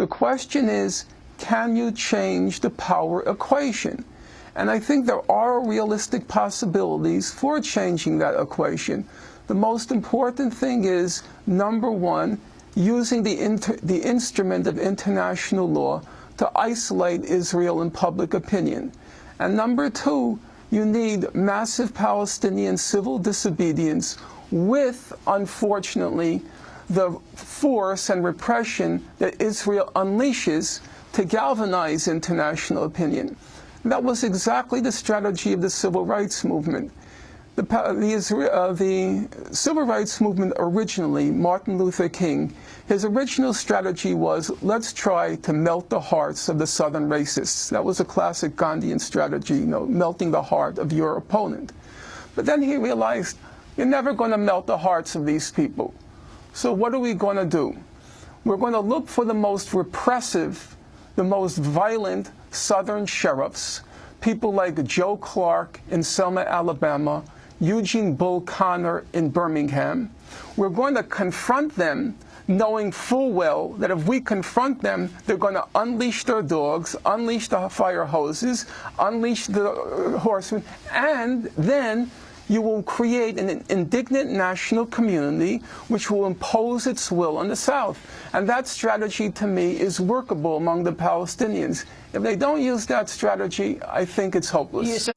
The question is, can you change the power equation? And I think there are realistic possibilities for changing that equation. The most important thing is, number one, using the, the instrument of international law to isolate Israel in public opinion. And number two, you need massive Palestinian civil disobedience with, unfortunately, the force and repression that Israel unleashes to galvanize international opinion. That was exactly the strategy of the civil rights movement. The, the, uh, the, civil rights movement originally, Martin Luther King, his original strategy was let's try to melt the hearts of the southern racists. That was a classic Gandhian strategy, you know, melting the heart of your opponent. But then he realized you're never going to melt the hearts of these people. So what are we going to do? We're going to look for the most repressive, the most violent southern sheriffs, people like Joe Clark in Selma, Alabama, Eugene Bull Connor in Birmingham. We're going to confront them knowing full well that if we confront them, they're going to unleash their dogs, unleash the fire hoses, unleash the uh, horsemen, and then you will create an indignant national community which will impose its will on the South. And that strategy, to me, is workable among the Palestinians. If they don't use that strategy, I think it's hopeless.